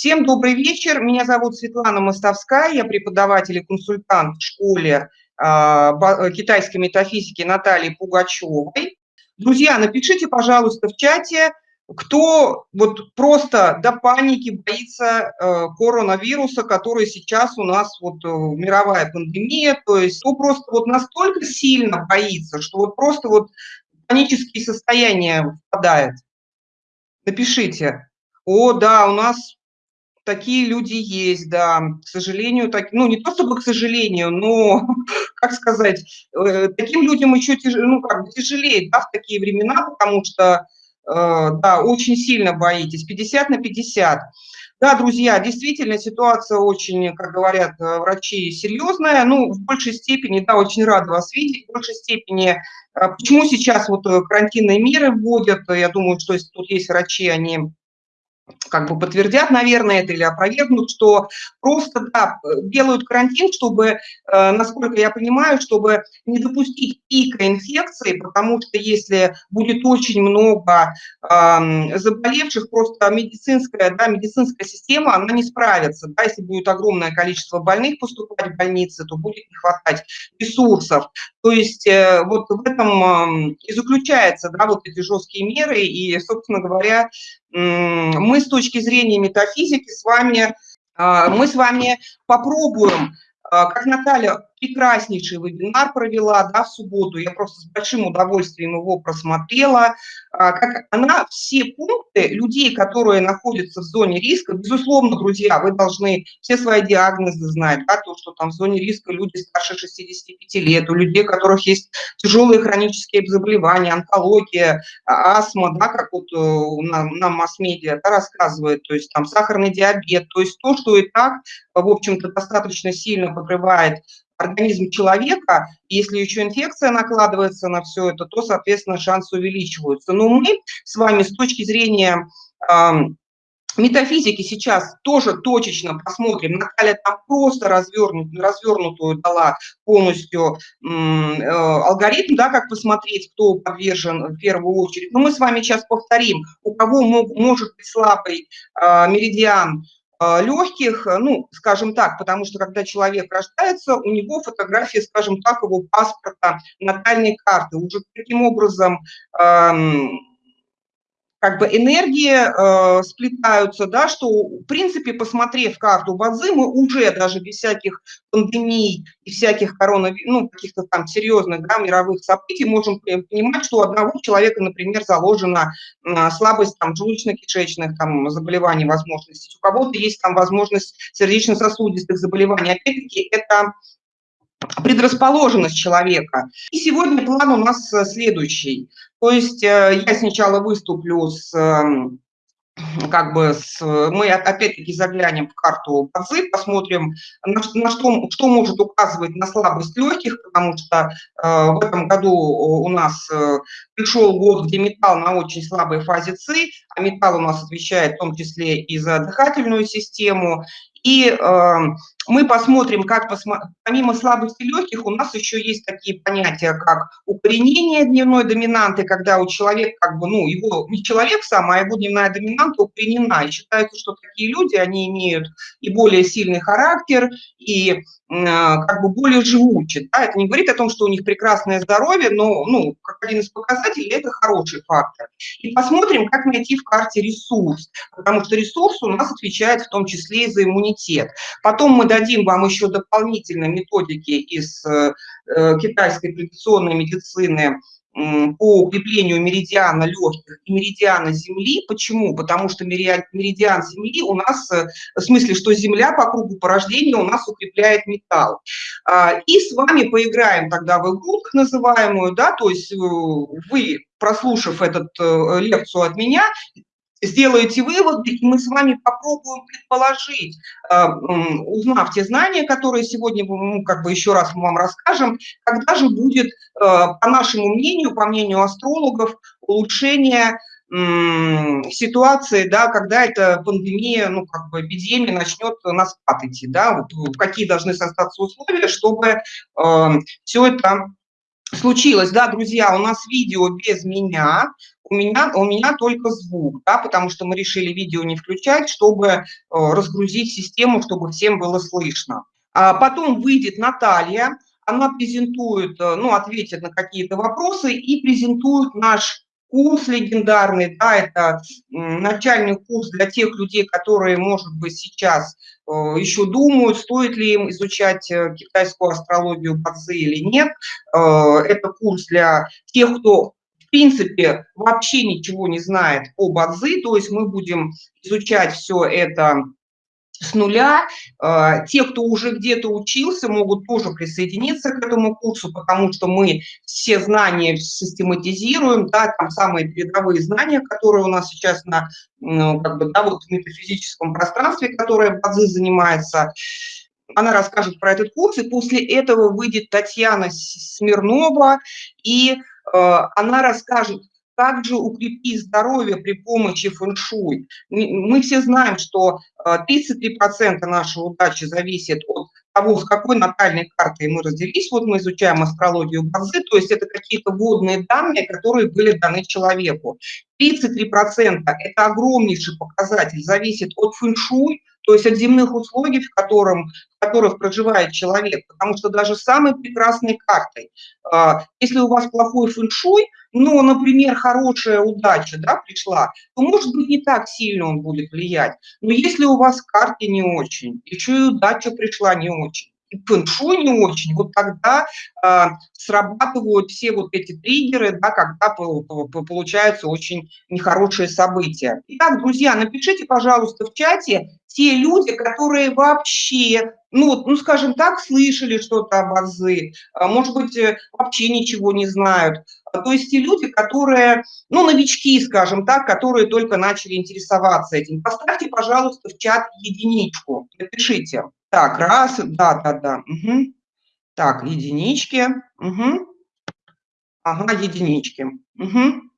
Всем добрый вечер. Меня зовут Светлана Мостовская, я преподаватель и консультант в школе э, китайской метафизики Натальи Пугачевой. Друзья, напишите, пожалуйста, в чате, кто вот просто до паники боится э, коронавируса, который сейчас у нас вот э, мировая пандемия, то есть кто просто вот настолько сильно боится, что вот просто вот панические состояния впадает. Напишите. О, да, у нас такие люди есть, да, к сожалению, так, ну, не то чтобы к сожалению, но, как сказать, э, таким людям еще тяж, ну, как бы тяжелее, да, в такие времена, потому что, э, да, очень сильно боитесь, 50 на 50. Да, друзья, действительно, ситуация очень, как говорят э, врачи, серьезная. Ну, в большей степени, да, очень рада вас видеть. В большей степени, почему сейчас вот карантинные меры вводят, я думаю, что если тут есть врачи, они как бы подтвердят, наверное, это или опровергнут, что просто да, делают карантин, чтобы, э, насколько я понимаю, чтобы не допустить пика инфекции, потому что если будет очень много заболевших, просто медицинская, да, медицинская система, она не справится. Да, если будет огромное количество больных поступать в больницы, то будет не хватать ресурсов. То есть э, вот в этом и заключаются да, вот эти жесткие меры, и, собственно говоря, мы с точки зрения метафизики с вами, а, мы с вами попробуем а, как Наталья прекраснейший вебинар провела да, в субботу, я просто с большим удовольствием его просмотрела, а, как она все пункты людей, которые находятся в зоне риска, безусловно, друзья, вы должны все свои диагнозы знать, да, то, что там в зоне риска люди старше 65 лет, у людей, у которых есть тяжелые хронические заболевания, онкология, астма, да, как вот э, нам, нам масс-медиа да, рассказывает, то есть там сахарный диабет, то есть то, что и так, в общем-то, достаточно сильно подрывает организм человека, если еще инфекция накладывается на все это, то, соответственно, шансы увеличиваются. Но мы с вами с точки зрения метафизики сейчас тоже точечно посмотрим. Наталья там просто развернут, развернутую дала полностью э, алгоритм, да, как посмотреть, кто подвержен в первую очередь. Но мы с вами сейчас повторим, у кого мог, может быть слабый э, меридиан, легких, э, ну, скажем так, потому что когда человек рождается, у него фотография, скажем так, его паспорта, натальной карты. Уже таким образом как бы энергии э, сплетаются, да, что, в принципе, посмотрев карту Бадзи, мы уже даже без всяких пандемий и всяких коронавирусов, ну, каких-то там серьезных, да, мировых событий можем понимать, что у одного человека, например, заложена э, слабость там желудочно-кишечных там заболеваний, возможностей, у кого-то есть там возможность сердечно-сосудистых заболеваний. Опять-таки, это предрасположенность человека. И сегодня план у нас э, следующий. То есть э, я сначала выступлю с эм, как бы с, мы опять-таки заглянем в карту базы, посмотрим, на, на что, что может указывать на слабость легких, потому что э, в этом году у нас э, пришел год, где металл на очень слабой фазе ЦИ, а металл у нас отвечает в том числе и за дыхательную систему, и э, мы посмотрим, как посмо... помимо слабости легких у нас еще есть такие понятия, как укоренение дневной доминанты, когда у человека, как бы, ну, его не человек сам, а его дневная доминанта укоренена. И считается, что такие люди, они имеют и более сильный характер, и а, как бы более живучи. Да? Это не говорит о том, что у них прекрасное здоровье, но ну, как один из показателей это хороший фактор. И посмотрим, как найти в карте ресурс, потому что ресурс у нас отвечает в том числе и за иммунитет. Потом мы дадим вам еще дополнительные методики из э, э китайской традиционной медицины, по укреплению меридиана легких и меридиана Земли. Почему? Потому что меридиан Земли у нас, э, в смысле, что Земля по кругу порождения у нас укрепляет металл. А, и с вами поиграем тогда в игру, так называемую, да, то есть вы, прослушав эту э, лекцию от меня, сделаете выводы, и мы с вами попробуем предположить, э, узнав те знания, которые сегодня ну, как бы еще раз мы вам расскажем, когда же будет, э, по нашему мнению, по мнению астрологов, улучшение ситуации, да, когда эта пандемия, ну, как бы эпидемия начнет на спад идти, да, вот какие должны создаться условия, чтобы э, все это случилось, да, друзья, у нас видео без меня, у меня, у меня только звук, да, потому что мы решили видео не включать, чтобы э, разгрузить систему, чтобы всем было слышно. А потом выйдет Наталья, она презентует, э, ну, ответит на какие-то вопросы и презентует наш курс легендарный, да, это начальный курс для тех людей, которые, может быть, сейчас еще думают, стоит ли им изучать э, китайскую астрологию Бадзи или нет. Это курс для тех, кто в принципе вообще ничего не знает о Бадзи, то есть мы будем изучать все это с нуля. А, те, кто уже где-то учился, могут тоже присоединиться к этому курсу, потому что мы все знания систематизируем, да, там самые передовые знания, которые у нас сейчас на, ну, как бы, да, вот в метафизическом пространстве, которое Базы занимается, она расскажет про этот курс, и после этого выйдет Татьяна Смирнова, и э, она расскажет, как же укрепить здоровье при помощи фэн-шуй. Мы все знаем, что 33% э, нашей удачи зависит от того, с какой натальной картой мы родились. Вот мы изучаем астрологию базы, то есть это какие-то вводные данные, которые были даны человеку. 33% – это огромнейший показатель, зависит от фэн-шуй, то есть от земных условий, в, котором, в которых проживает человек. Потому что даже самой прекрасной картой, а, если у вас плохой фэн-шуй, но, например, хорошая удача да, пришла, то, может быть, не так сильно он будет влиять. Но если у вас карты не очень, еще и удача пришла не очень, фэншуй не очень, вот тогда э, срабатывают все вот эти триггеры, да, когда получаются очень нехорошие события. Итак, друзья, напишите, пожалуйста, в чате те люди, которые вообще, ну, ну скажем так, слышали что-то об Азы, а, может быть, э, вообще ничего не знают. То есть те люди, которые, ну, новички, скажем так, которые только начали интересоваться этим. Поставьте, пожалуйста, в чат единичку, напишите. Так, раз, да, да, да. Угу. Так, единички. Угу. Ага, единички. Угу.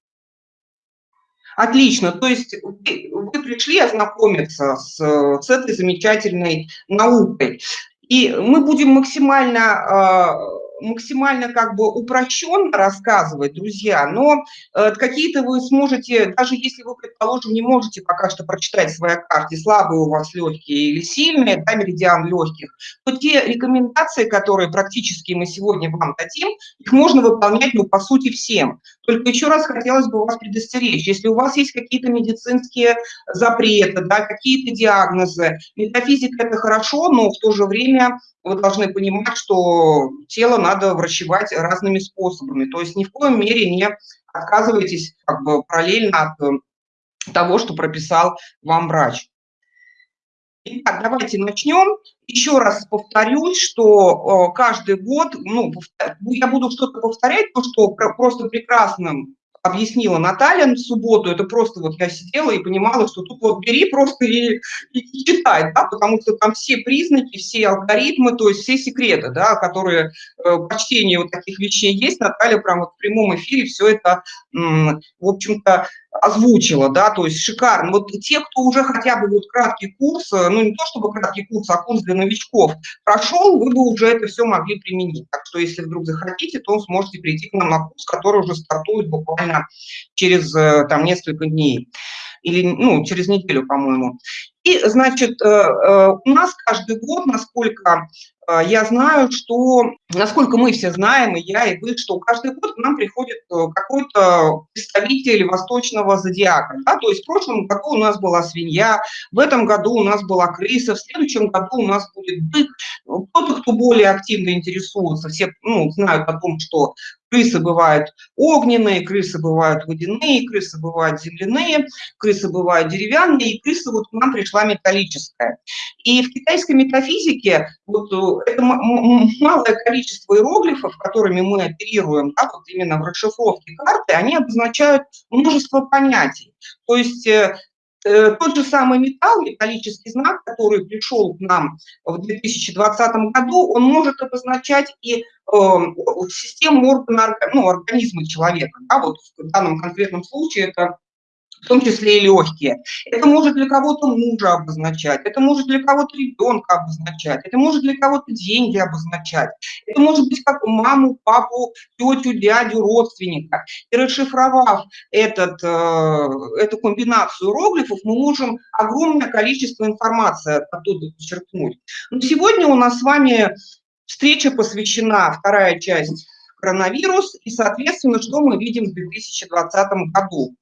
Отлично, то есть вы, вы пришли ознакомиться с, с этой замечательной наукой. И мы будем максимально а, максимально как бы упрощенно рассказывать, друзья, но э, какие-то вы сможете, даже если вы, предположим, не можете пока что прочитать в своей карте, слабые у вас легкие или сильные, да, меридиан легких, то те рекомендации, которые практически мы сегодня вам дадим, их можно выполнять, ну, по сути, всем. Только еще раз хотелось бы вас предостеречь, если у вас есть какие-то медицинские запреты, да, какие-то диагнозы, метафизика – это хорошо, но в то же время вы должны понимать, что тело надо врачевать разными способами. То есть ни в коем мере не отказывайтесь как бы параллельно от э, того, что прописал вам врач. Итак, давайте начнем. Еще раз повторюсь, что э, каждый год, ну, я буду что-то повторять, то, что просто прекрасным объяснила Наталья в субботу, это просто вот я сидела и понимала, что тут вот бери просто и, и, и читай, да, потому что там все признаки, все алгоритмы, то есть все секреты, да, которые э, по вот таких вещей есть, Наталья прям вот в прямом эфире все это, в общем-то, озвучила, да, то есть шикарно. Вот те, кто уже хотя бы вот краткий курс, э, ну не то чтобы краткий курс, а курс для новичков прошел, вы бы уже это все могли применить. Так что если вдруг захотите, то сможете прийти к нам на курс, который уже стартует буквально через э, там несколько дней или ну, через неделю, по-моему. И, значит, э, у нас каждый год, насколько а, я знаю, что, насколько мы все знаем, и я, и вы, что каждый год к нам приходит э, какой-то представитель восточного зодиака. Да? То есть в прошлом году у нас была свинья, в этом году у нас была крыса, в следующем году у нас будет бык. Кто-то, кто более активно интересуется, все ну, знают о том, что Крысы бывают огненные, крысы бывают водяные, крысы бывают земляные, крысы бывают деревянные, и крыса вот к нам пришла металлическая. И в китайской метафизике вот э, это малое количество иероглифов, которыми мы оперируем, да, вот именно в расшифровке карты, они обозначают множество понятий. То есть э, тот же самый металл, металлический знак, который пришел к нам в 2020 году, он может обозначать и э, систему органа, ну, организма человека. Да, вот в данном конкретном случае это в том числе и легкие. Это может для кого-то мужа обозначать, это может для кого-то ребенка обозначать, это может для кого-то деньги обозначать, это может быть как маму, папу, тетю, дядю, родственника. И расшифровав этот, э, эту комбинацию иероглифов, мы можем огромное количество информации оттуда подчеркнуть. Но сегодня у нас с вами встреча посвящена, вторая часть коронавирус, и, соответственно, что мы видим в 2020 году.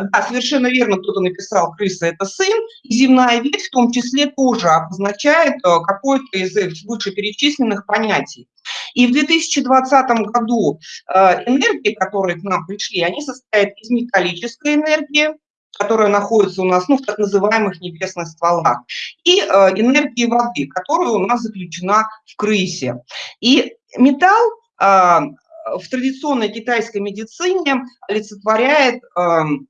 Да, совершенно верно, кто-то написал, крыса – это сын, земная ветвь в том числе тоже обозначает э, какое-то из вышеперечисленных понятий. И в 2020 году э, энергии, которые к нам пришли, они состоят из металлической энергии, которая находится у нас ну, в так называемых небесных стволах, и э, энергии воды, которая у нас заключена в крысе. И металл в традиционной китайской медицине олицетворяет эм,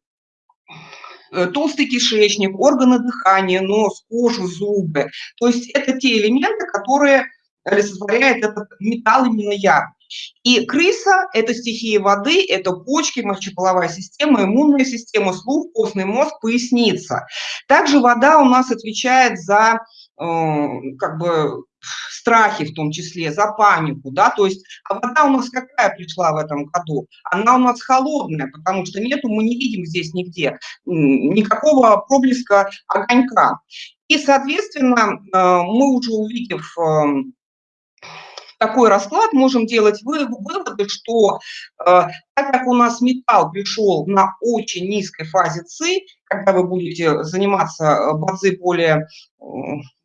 толстый кишечник, органы дыхания, нос, кожу, зубы. То есть это те элементы, которые олицетворяет этот металл именно я. И крыса – это стихия воды, это почки, мочеполовая система, иммунная система, слух, костный мозг, поясница. Также вода у нас отвечает за э, как бы страхи в том числе, за панику, да, то есть а вода у нас какая пришла в этом году? Она у нас холодная, потому что нету, мы не видим здесь нигде никакого проблеска огонька. И, соответственно, э, мы уже увидев эм, такой расклад, можем делать выводы, что э, так как у нас металл пришел на очень низкой фазе ЦИ, когда вы будете заниматься э, базы более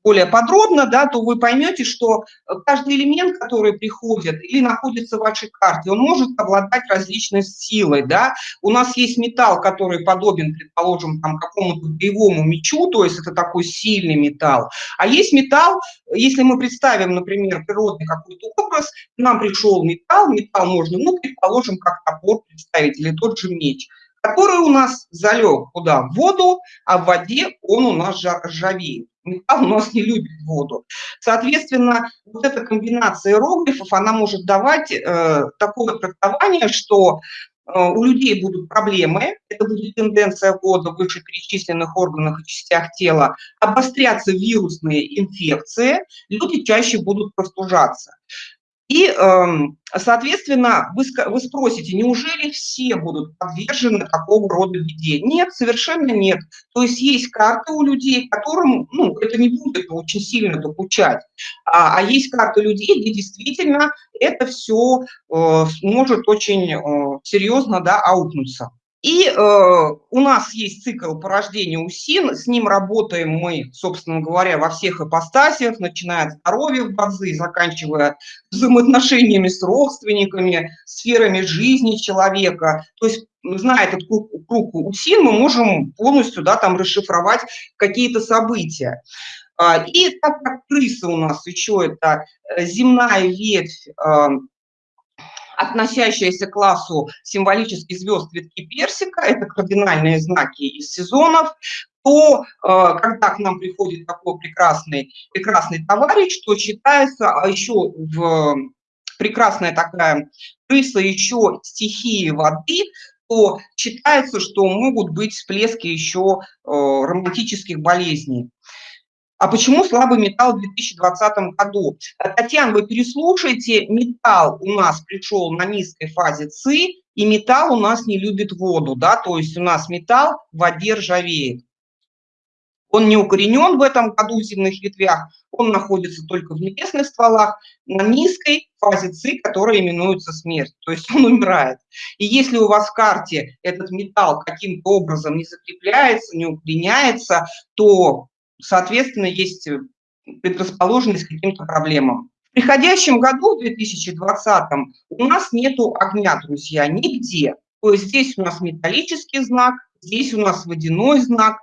более подробно, да, то вы поймете, что каждый элемент, который приходит или находится в вашей карте, он может обладать различной силой. Да. У нас есть металл, который подобен, предположим, какому-то боевому мечу, то есть это такой сильный металл. А есть металл, если мы представим, например, природный какой-то образ, нам пришел металл, металл можно, ну, предположим, как топор представить или тот же меч который у нас залег куда? В воду, а в воде он у нас ржавеет металл у нас не любит воду. Соответственно, вот эта комбинация иероглифов, она может давать э, такое трактование, что э, у людей будут проблемы, это будет тенденция года в вышеперечисленных органах и частях тела, обостряться вирусные инфекции, люди чаще будут простужаться. И, эм, соответственно, вы, спросите, неужели все будут подвержены такого рода беде? Нет, совершенно нет. То есть есть карты у людей, которым ну, это не будет очень сильно докучать. А, а есть карты людей, где действительно это все э, может очень э, серьезно да, аукнуться. И э, у нас есть цикл порождения УСИН, с ним работаем мы, собственно говоря, во всех ипостасиях, начиная от здоровья в базы, заканчивая взаимоотношениями с родственниками, сферами жизни человека. То есть, зная этот круг, круг УСИН, мы можем полностью да, там расшифровать какие-то события. А, и так как крыса у нас еще это э, земная ветвь относящиеся к классу символических звезд ветки персика, это кардинальные знаки из сезонов, то э, когда к нам приходит такой прекрасный, прекрасный товарищ, то считается а еще в прекрасная такая крыса еще стихии воды, то считается, что могут быть всплески еще э, романтических болезней. А почему слабый металл в 2020 году? Татьяна, вы переслушайте, металл у нас пришел на низкой фазе ЦИ, и металл у нас не любит воду, да, то есть у нас металл в воде ржавеет. Он не укоренен в этом году в земных ветвях, он находится только в небесных стволах на низкой фазе ЦИ, которая именуется смерть, то есть он умирает. И если у вас в карте этот металл каким-то образом не закрепляется, не укореняется, то соответственно, есть э, предрасположенность к каким-то проблемам. В приходящем году, в 2020, у нас нет огня, друзья, нигде. То есть здесь у нас металлический знак, здесь у нас водяной знак,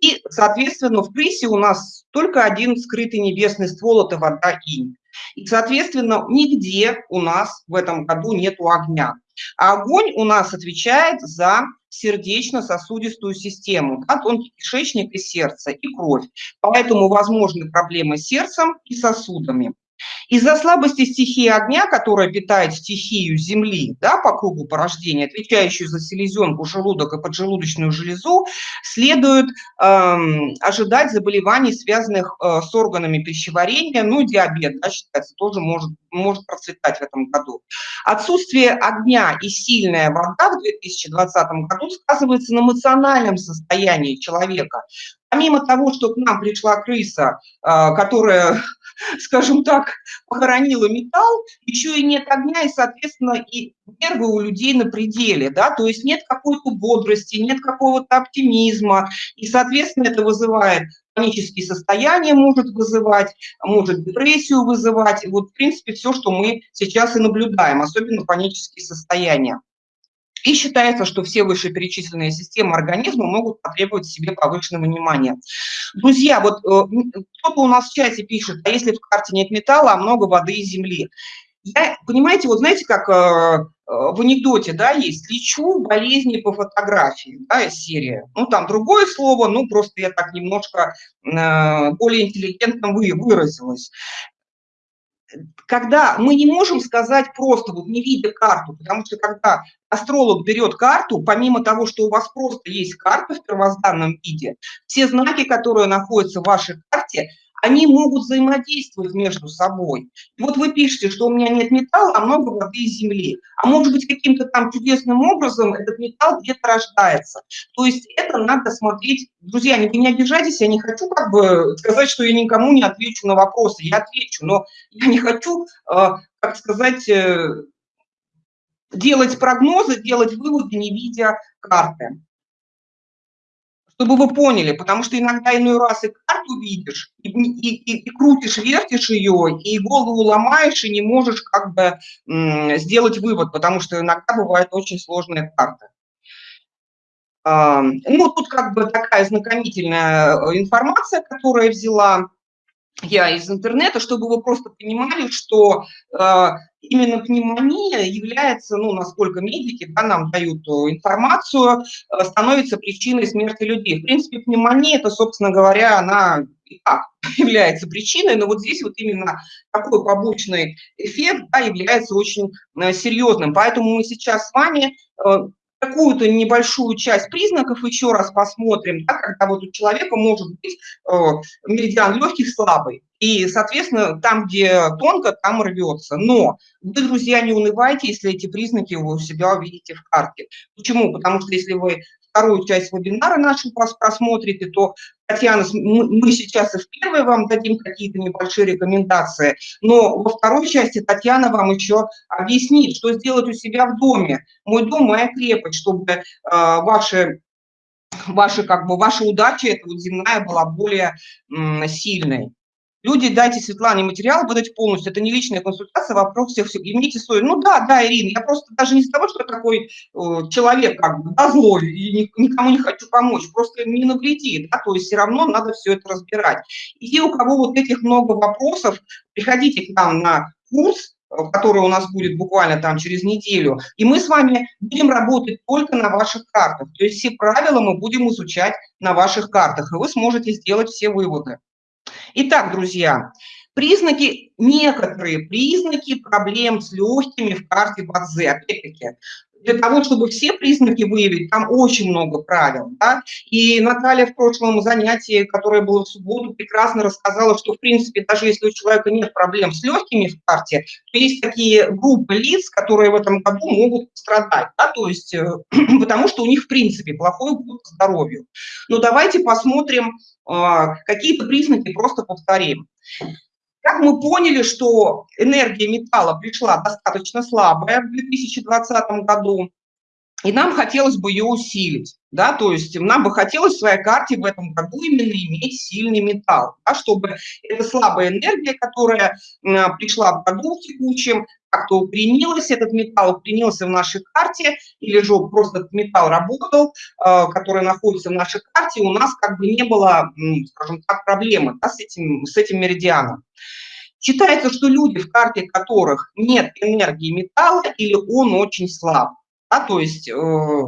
и, соответственно, в Присе у нас только один скрытый небесный ствол – это вода инь. И, соответственно, нигде у нас в этом году нет огня. А огонь у нас отвечает за сердечно-сосудистую систему, да, тонкий кишечник и сердце, и кровь. Поэтому возможны проблемы с сердцем и сосудами. Из-за слабости стихии огня, которая питает стихию Земли да, по кругу порождения, отвечающую за селезенку, желудок и поджелудочную железу, следует э, ожидать заболеваний, связанных э, с органами пищеварения, ну, диабет, да, считается, тоже может, может процветать в этом году. Отсутствие огня и сильная вода в 2020 году сказывается на эмоциональном состоянии человека. Помимо того, что к нам пришла крыса, э, которая скажем так, похоронила металл, еще и нет огня, и, соответственно, и нервы у людей на пределе, да, то есть нет какой-то бодрости, нет какого-то оптимизма, и, соответственно, это вызывает панические состояния, может вызывать, может депрессию вызывать, вот, в принципе, все, что мы сейчас и наблюдаем, особенно панические состояния. И считается, что все вышеперечисленные системы организма могут потребовать себе повышенного внимания. Друзья, вот э, кто-то у нас в чате пишет, а если в карте нет металла, а много воды и земли? Я, понимаете, вот знаете, как э, э, в анекдоте, да, есть «лечу болезни по фотографии», да, серия. Ну, там другое слово, ну, просто я так немножко более интеллигентно вы, выразилась когда мы не можем сказать просто, вот не видя карту, потому что когда астролог берет карту, помимо того, что у вас просто есть карта в первозданном виде, все знаки, которые находятся в вашей карте, они могут взаимодействовать между собой. И вот вы пишете, что у меня нет металла, а много воды и земли. А может быть, каким-то там чудесным образом этот металл где-то рождается. То есть это надо смотреть. Друзья, вы не обижайтесь, я не хочу как бы сказать, что я никому не отвечу на вопросы. Я отвечу, но я не хочу, э, как сказать, э, делать прогнозы, делать выводы, не видя карты чтобы вы поняли, потому что иногда иной раз и карту видишь, и, и, и, и крутишь, вертишь ее, и голову ломаешь, и не можешь как бы сделать вывод, потому что иногда бывает очень сложная карта. Ну, тут как бы такая знакомительная э, информация, которую я взяла я из интернета, чтобы вы просто понимали, что э, именно пневмония является, ну, насколько медики да, нам дают э, информацию, э, становится причиной смерти людей. В принципе, пневмония, это, собственно говоря, она и так является причиной, но вот здесь вот именно такой побочный эффект да, является очень э, серьезным. Поэтому мы сейчас с вами какую-то небольшую часть признаков еще раз посмотрим, да, когда вот у человека может быть э, меридиан легких слабый, и, соответственно, там, где тонко, там рвется. Но вы, друзья, не унывайте, если эти признаки вы у себя увидите в карте. Почему? Потому что если вы вторую часть вебинара нашего просмотрите, то, Татьяна, мы сейчас и в первой вам дадим какие-то небольшие рекомендации, но во второй части Татьяна вам еще объяснит, что сделать у себя в доме. Мой дом – моя крепость, чтобы э, ваши ваши, как бы, ваша удача, эта вот земная, была более сильной. Люди, дайте Светлане материал, выдать полностью. Это не личная консультация, вопрос всех, имейте свой. Ну да, да, Ирина, я просто даже не из-за того, что такой э, человек, как бы, да, злой, и ни, никому не хочу помочь, просто не навреди, да, то есть все равно надо все это разбирать. И у кого вот этих много вопросов, приходите к нам на курс, э, который у нас будет буквально там через неделю, и мы с вами будем работать только на ваших картах. То есть все правила мы будем изучать на ваших картах, и вы сможете сделать все выводы. Итак, друзья, признаки, некоторые признаки проблем с легкими в карте Бадзе. Опять-таки, для того, чтобы все признаки выявить, там очень много правил. Да? И Наталья в прошлом занятии, которое было в субботу, прекрасно рассказала, что, в принципе, даже если у человека нет проблем с легкими в карте, то есть такие группы лиц, которые в этом году могут пострадать, да? то есть, э, потому что у них, в принципе, плохой год здоровью. Но давайте посмотрим а, какие-то признаки, просто повторим. Как мы поняли, что энергия металла пришла достаточно слабая в 2020 году, и нам хотелось бы ее усилить, да, то есть нам бы хотелось в своей карте в этом году именно иметь сильный металл, да, чтобы эта слабая энергия, которая пришла в году в текущем, как-то укоренилась, этот металл укоренился в нашей карте, или же просто этот металл работал, э, который находится в нашей карте, у нас как бы не было, скажем так, проблемы да, с, этим, с этим меридианом. Считается, что люди, в карте которых нет энергии металла или он очень слаб, да, то есть э,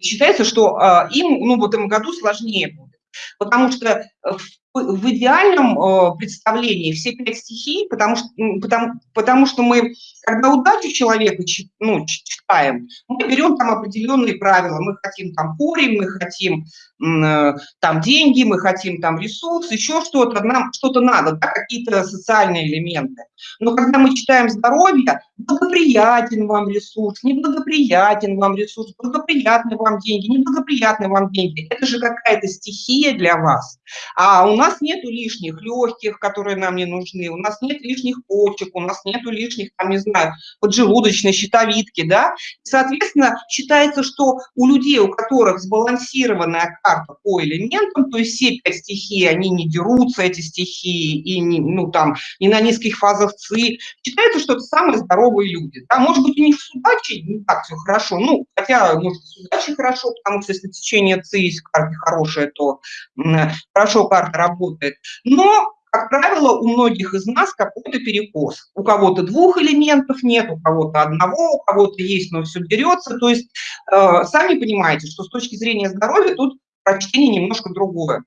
считается, что э, им ну, в этом году сложнее будет, потому что в в идеальном э, представлении все пять стихий, потому что, потому, потому что мы, когда удачу человека ну, читаем, мы берем там определенные правила. Мы хотим там корень, мы хотим э, там деньги, мы хотим там ресурс, еще что-то, нам что-то надо, да, какие-то социальные элементы. Но когда мы читаем здоровье, благоприятен вам ресурс, неблагоприятен вам ресурс, благоприятны вам деньги, неблагоприятны вам деньги. Это же какая-то стихия для вас. А у нас нет лишних легких, которые нам не нужны, у нас нет лишних почек, у нас нет лишних, там, не знаю, поджелудочной щитовидки, да. Соответственно, считается, что у людей, у которых сбалансированная карта по элементам, то есть все пять стихий, они не дерутся, эти стихии, и не, ну, там, не на низких фазах ЦИ, считается, что это самые здоровые люди. Да? Может быть, у них с удачей не так все хорошо, ну, хотя, может, с удачей хорошо, потому что если течение ЦИ есть в хорошее, то хорошо карта работает. Но как правило, у многих из нас какой-то перекос. У кого-то двух элементов нет, у кого-то одного, у кого-то есть, но все берется. То есть э, сами понимаете, что с точки зрения здоровья тут прочтение немножко другое.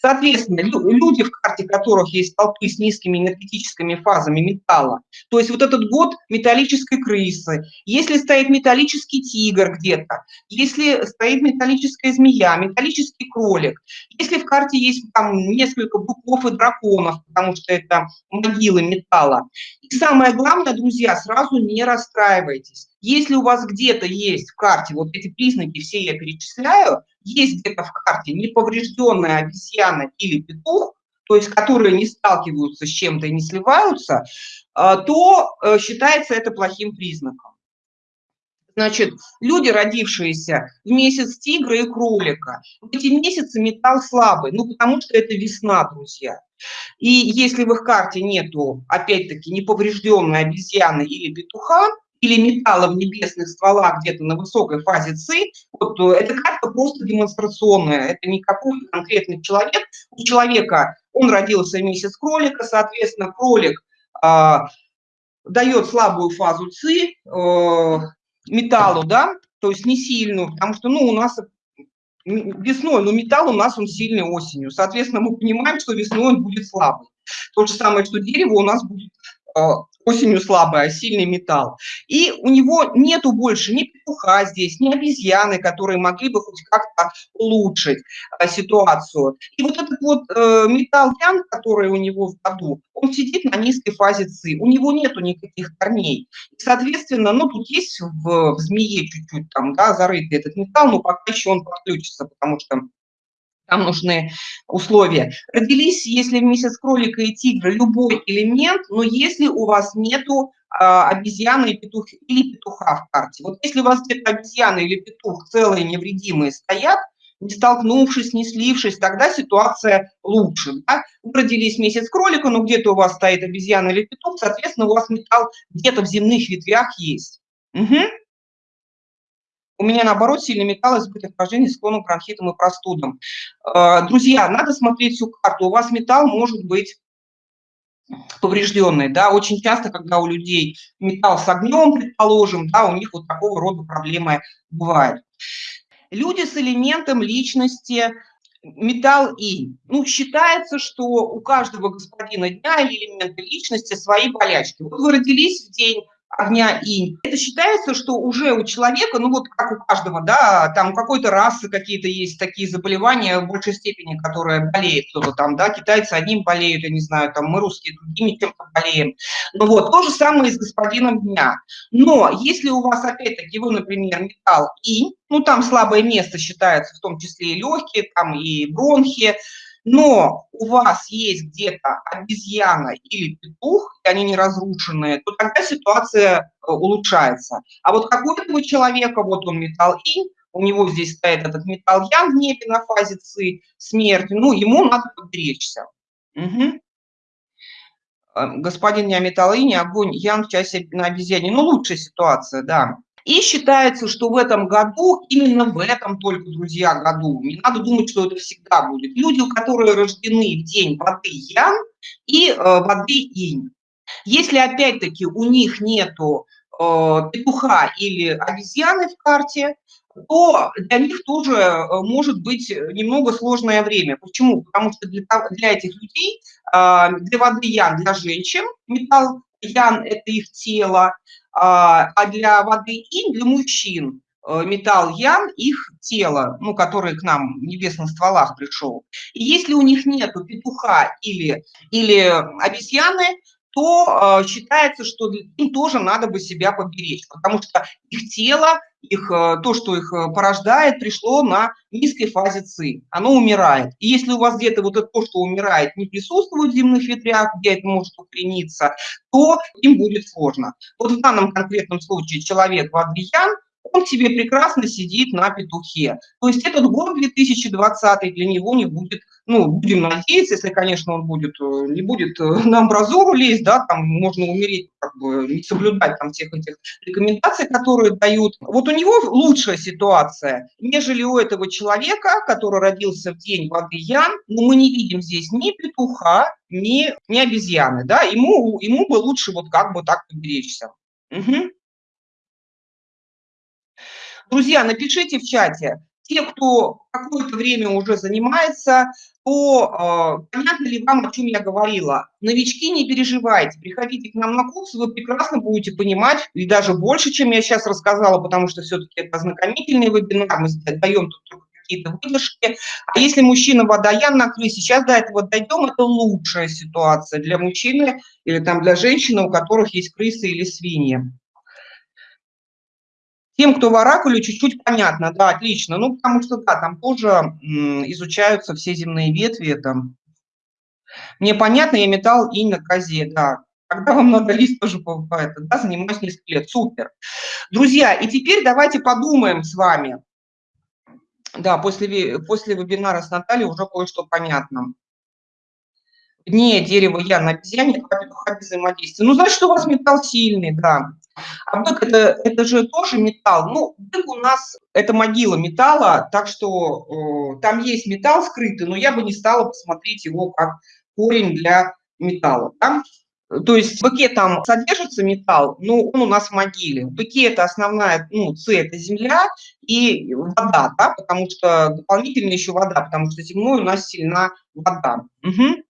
Соответственно, люди, в карте которых есть столпы с низкими энергетическими фазами металла, то есть вот этот год металлической крысы, если стоит металлический тигр где-то, если стоит металлическая змея, металлический кролик, если в карте есть там несколько быков и драконов, потому что это могилы металла. И самое главное, друзья, сразу не расстраивайтесь. Если у вас где-то есть в карте, вот эти признаки все я перечисляю, есть где-то в карте неповрежденная обезьяна или петух, то есть которые не сталкиваются с чем-то и не сливаются, а, то э, считается это плохим признаком. Значит, люди, родившиеся в месяц тигра и кролика, в эти месяцы металл слабый, ну, потому что это весна, друзья. И если в их карте нету, опять-таки, неповрежденной обезьяны или петуха, или металла в небесных стволах где-то на высокой фазе ЦИ, вот, э, эта карта просто демонстрационная, это не какой-то конкретный человек. У человека, он родился месяц кролика, соответственно, кролик э, дает слабую фазу ЦИ э, металлу, да, то есть не сильную, потому что, ну, у нас весной, но металл у нас он сильный осенью. Соответственно, мы понимаем, что весной он будет слабый. То же самое, что дерево у нас будет а, осенью слабый, а сильный металл. И у него нету больше ни петуха здесь, ни обезьяны, которые могли бы хоть как-то улучшить а, ситуацию. И вот этот вот э, металл ян, который у него в году, он сидит на низкой фазе ЦИ, у него нету никаких корней. Соответственно, ну, тут есть в, в змее чуть-чуть там, да, зарытый этот металл, но пока еще он подключится, потому что там нужны условия. Родились, если в месяц кролика и тигра, любой элемент, но если у вас нету а, обезьяны и петух, или петуха в карте. Вот если у вас где-то обезьяна или петух целые невредимые стоят, не столкнувшись, не слившись, тогда ситуация лучше. Да? Вы родились месяц кролика, но где-то у вас стоит обезьяна или петух, соответственно, у вас металл где-то в земных ветвях есть. Угу. У меня, наоборот, сильный металл, избыток поражений, склонен к бронхитам и простудам. Э, друзья, надо смотреть всю карту. У вас металл может быть поврежденный, да, очень часто, когда у людей металл с огнем, предположим, да, у них вот такого рода проблемы бывают. Люди с элементом личности, металл и. Ну, считается, что у каждого господина дня или элемента личности свои болячки. Вот вы родились в день огня инь. Это считается, что уже у человека, ну вот как у каждого, да, там какой-то расы какие-то есть такие заболевания в большей степени, которые болеет кто-то там, да, китайцы одним болеют, я не знаю, там мы русские другими чем-то болеем. Ну вот, то же самое и с господином дня. Но если у вас опять-таки, вы, например, металл инь, ну там слабое место считается, в том числе и легкие, там и бронхи, но у вас есть где-то обезьяна или петух, и они не разрушенные, то тогда ситуация э, улучшается. А вот какого-то человека, вот он металл инь, у него здесь стоит этот металл ян в небе на фазе ци, смерть, ну, ему надо поберечься. Угу. Господин не металл инь, огонь ян в часе на обезьяне. Ну, лучшая ситуация, да. И считается, что в этом году, именно в этом только, друзья, году, не надо думать, что это всегда будет, люди, которые рождены в день воды Ян и э, воды Инь. Если, опять-таки, у них нету э, петуха или обезьяны в карте, то для них тоже э, может быть немного сложное время. Почему? Потому что для, для этих людей, а, для воды ян, для женщин, металл ян – это их тело, а, а для воды инь – для мужчин э, металл ян – их тело, ну, который к нам в небесных стволах пришел. И если у них нет петуха или, или обезьяны, то э, считается, что им тоже надо бы себя поберечь, потому что их тело, их, э, то, что их э, порождает, пришло на низкой фазе ЦИ, оно умирает. И если у вас где-то вот это то, что умирает, не присутствует в земных ветрях, где это может укорениться, то им будет сложно. Вот в данном конкретном случае человек Вадвиян – он себе прекрасно сидит на петухе. То есть этот год 2020 для него не будет, ну, будем надеяться, если, конечно, он будет, э, не будет э, на амбразуру лезть, да, там можно умереть, как бы не соблюдать там всех этих рекомендаций, которые дают. Вот у него лучшая ситуация, нежели у этого человека, который родился в день воды Ян, но мы не видим здесь ни петуха, ни, ни обезьяны, да, ему, ему бы лучше вот как бы так поберечься. Угу. Друзья, напишите в чате, те, кто какое-то время уже занимается, то э, понятно ли вам, о чем я говорила? Новички, не переживайте, приходите к нам на курс, вы прекрасно будете понимать, и даже больше, чем я сейчас рассказала, потому что все-таки это ознакомительный вебинар, мы даем тут какие-то выдержки. А если мужчина водоян на крысе, сейчас до этого дойдем, это лучшая ситуация для мужчины или там для женщины, у которых есть крысы или свиньи. Тем, кто в оракуле, чуть-чуть понятно, да, отлично. Ну, потому что, да, там тоже изучаются все земные ветви. Там. Мне понятно, я металл и на козе, да. Когда вам надо лист тоже бывает, да, занимаюсь несколько лет, супер. Друзья, и теперь давайте подумаем с вами. Да, после, после вебинара с Натальей уже кое-что понятно. Не дерево я на обезьяне, а взаимодействие. Ну, значит, у вас металл сильный, да. А бык это, это же тоже металл. Ну, бык у нас это могила металла, так что э, там есть металл скрытый, но я бы не стала посмотреть его как корень для металла. Да? То есть в быке там содержится металл, но он у нас в могиле. В быке это основная, ну, С – это земля и вода, да, потому что дополнительно еще вода, потому что земной у нас сильна вода. Угу.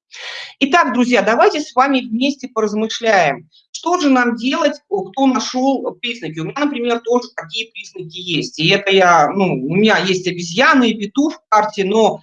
Итак, друзья, давайте с вами вместе поразмышляем, что же нам делать, кто нашел признаки. У меня, например, тоже такие признаки есть. И это я, ну, у меня есть обезьяны и петух в карте, но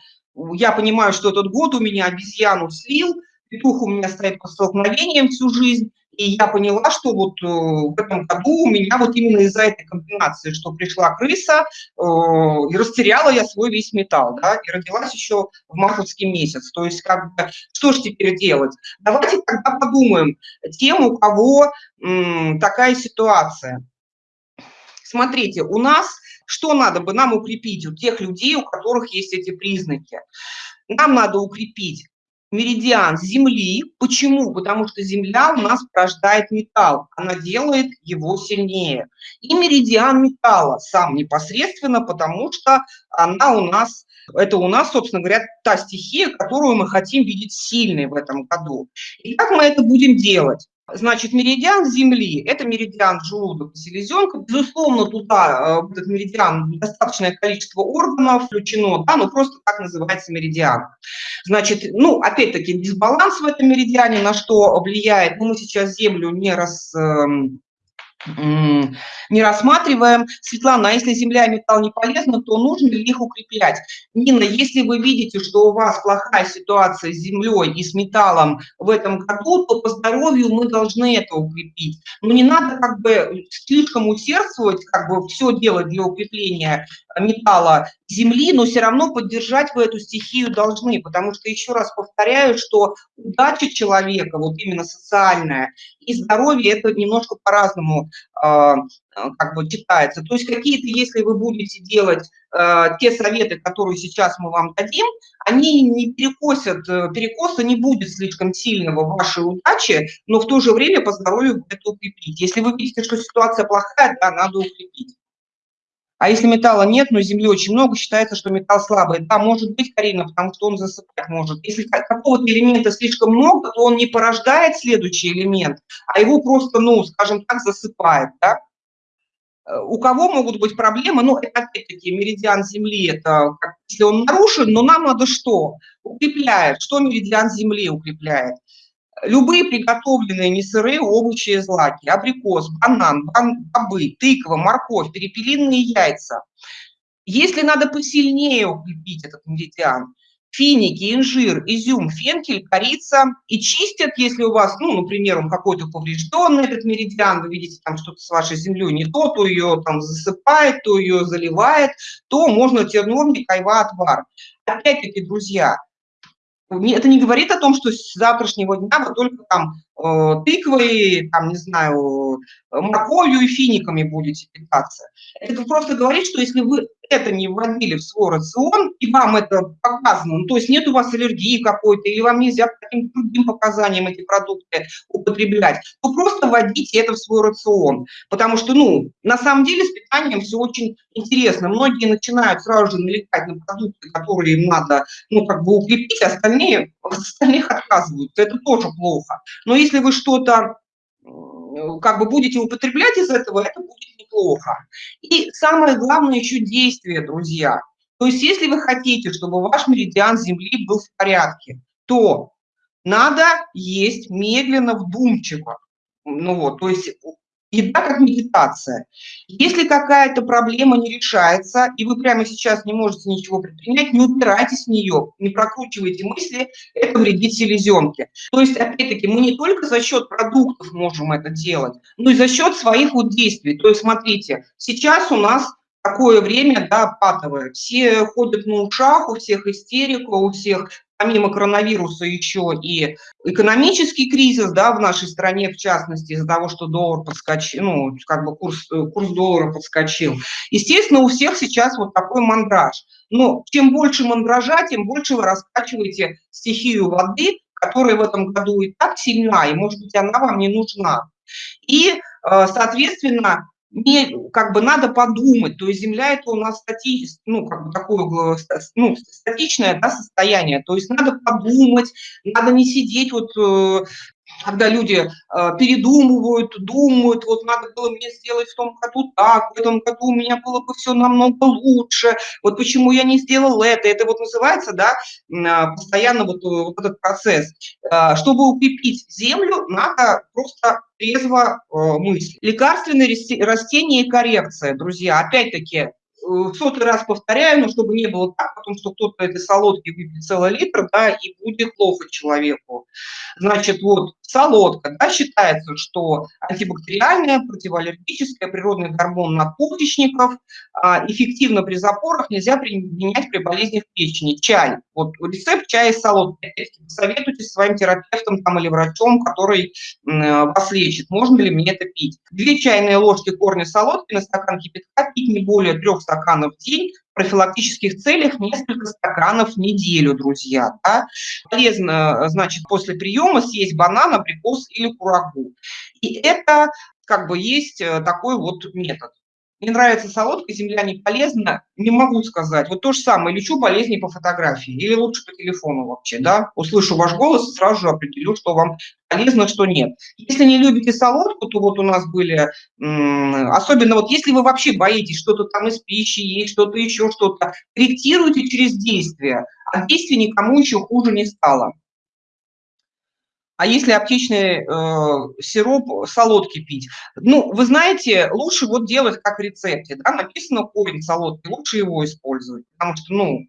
я понимаю, что этот год у меня обезьяну слил, петух у меня стоит по столкновениям всю жизнь, и я поняла, что вот э, в этом году у меня вот именно из-за этой комбинации, что пришла крыса, э, и растеряла я свой весь металл, да, и родилась еще в мартовский месяц. То есть как бы, что же теперь делать? Давайте тогда подумаем тем, у кого такая ситуация. Смотрите, у нас что надо бы нам укрепить у тех людей, у которых есть эти признаки? Нам надо укрепить меридиан Земли. Почему? Потому что Земля у нас порождает металл, она делает его сильнее. И меридиан металла сам непосредственно, потому что она у нас, это у нас, собственно говоря, та стихия, которую мы хотим видеть сильной в этом году. И как мы это будем делать? Значит, меридиан Земли – это меридиан желудок и селезенка. Безусловно, туда, э, в этот меридиан, достаточное количество органов включено, да, но просто так называется меридиан. Значит, ну, опять-таки, дисбаланс в этом меридиане, на что влияет, ну, мы сейчас Землю не раз эм, не рассматриваем. Светлана, а если земля и металл не полезны, то нужно ли их укреплять? Нина, если вы видите, что у вас плохая ситуация с землей и с металлом в этом году, то по здоровью мы должны это укрепить. Но не надо как бы слишком усердствовать, как бы все делать для укрепления металла земли, но все равно поддержать вы эту стихию должны, потому что, еще раз повторяю, что удача человека, вот именно социальная, и здоровье, это немножко по-разному э, как бы читается. То есть какие-то, если вы будете делать э, те советы, которые сейчас мы вам дадим, они не перекосят, э, перекоса не будет слишком сильного в вашей удаче, но в то же время по здоровью это укрепить. Если вы видите, что ситуация плохая, да, надо укрепить. А если металла нет, но земли очень много, считается, что металл слабый. Да, может быть, Карина, потому что он засыпать может. Если какого-то элемента слишком много, то он не порождает следующий элемент, а его просто, ну, скажем так, засыпает, да? у кого могут быть проблемы, ну, это опять-таки меридиан Земли, это если он нарушен, но нам надо что? Укрепляет. Что меридиан Земли укрепляет? Любые приготовленные несырые овощи и злаки, абрикос, банан, бобы, тыква, морковь, перепелиные яйца. Если надо посильнее укрепить этот меридиан, финики, инжир, изюм, фенкель, корица и чистят, если у вас, ну, например, он какой-то поврежденный, этот меридиан, вы видите там что-то с вашей землей не то, то ее там засыпает, то ее заливает, то можно терновник, айва, отвар. Опять-таки, друзья, это не говорит о том, что с завтрашнего дня вы только там тыквой, там, не знаю, морковью и финиками будете питаться. Это просто говорит, что если вы это не вводили в свой рацион, и вам это показано, ну, то есть нет у вас аллергии какой-то, или вам нельзя по каким-то другим показаниям эти продукты употреблять, то просто вводите это в свой рацион. Потому что, ну, на самом деле с питанием все очень интересно. Многие начинают сразу же налегать на продукты, которые им надо, ну, как бы укрепить, а остальные, остальных отказываются. Это тоже плохо. Но если вы что-то как бы будете употреблять из этого, это будет неплохо. И самое главное еще действие, друзья. То есть если вы хотите, чтобы ваш меридиан Земли был в порядке, то надо есть медленно, вдумчиво. Ну вот, то есть Еда как медитация. Если какая-то проблема не решается, и вы прямо сейчас не можете ничего предпринять, не упирайтесь в нее, не прокручивайте мысли, это вредит селезенке. То есть, опять-таки, мы не только за счет продуктов можем это делать, но и за счет своих вот действий. То есть, смотрите, сейчас у нас такое время, да, патовое. Все ходят на ушах, у всех истерика, у всех помимо коронавируса еще и экономический кризис, да, в нашей стране, в частности, из-за того, что доллар подскочил, ну, как бы курс, э, курс доллара подскочил. Естественно, у всех сейчас вот такой мандраж. Но чем больше мандража, тем больше вы раскачиваете стихию воды, которая в этом году и так сильна, и, может быть, она вам не нужна. И, э, соответственно, не, как бы надо подумать, то есть Земля это у нас стати, ну, как бы такое ну, статичное да, состояние, то есть надо подумать, надо не сидеть вот э, когда люди э, передумывают, думают, вот надо было мне сделать в том году так, в этом году у меня было бы все намного лучше, вот почему я не сделал это, это вот называется, да, э, постоянно вот, э, вот этот процесс. Э, чтобы укрепить землю, надо просто трезво э, мыслить. Лекарственные растения и коррекция, друзья, опять-таки, в сотый раз повторяю, но чтобы не было так, потому что кто-то этой солодки выпьет целый литр, да, и будет плохо человеку. Значит, вот солодка, да, считается, что антибактериальная, противоаллергическая, природный гормон надпочечников, а, эффективно при запорах, нельзя применять при болезнях печени. Чай, вот рецепт чая с солодкой, советуйтесь своим терапевтом там, или врачом, который вас лечит, можно ли мне это пить. Две чайные ложки корня солодки на стакан кипятка пить не более трех стаканов в день, в профилактических целях несколько стаканов в неделю, друзья. Да? Полезно, значит, после приема съесть банан, абрикос или курагу. И это как бы есть э, такой вот метод. Мне нравится солодка, земля не полезна, не могу сказать. Вот то же самое, лечу болезни по фотографии или лучше по телефону вообще, да. Услышу ваш голос сразу же определю, что вам полезно, что нет. Если не любите солодку, то вот у нас были, особенно вот если вы вообще боитесь что-то там из пищи есть, что-то еще, что-то, корректируйте через действие, а действие никому еще хуже не стало. А если аптечный э, сироп солодки пить? Ну, вы знаете, лучше вот делать как в рецепте. Да? Написано корень солодки, лучше его использовать. Потому что, ну,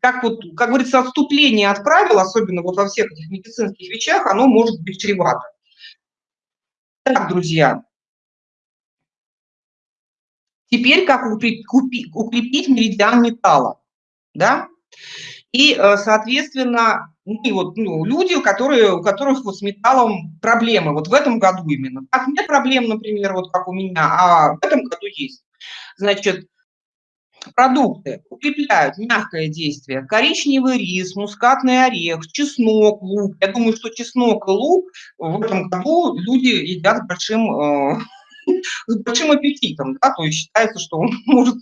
как, вот, как говорится, отступление от правил, особенно вот во всех этих медицинских вещах, оно может быть чревато. Так, друзья. Теперь как укрепить, меридиан металла. Да? И, э, соответственно, и вот, ну, люди, которые, у которых вот с металлом проблемы, вот в этом году именно. Так нет проблем, например, вот как у меня, а в этом году есть. Значит, продукты укрепляют мягкое действие. Коричневый рис, мускатный орех, чеснок, лук. Я думаю, что чеснок и лук в этом году люди едят большим, э, с большим аппетитом. Да? То есть считается, что он может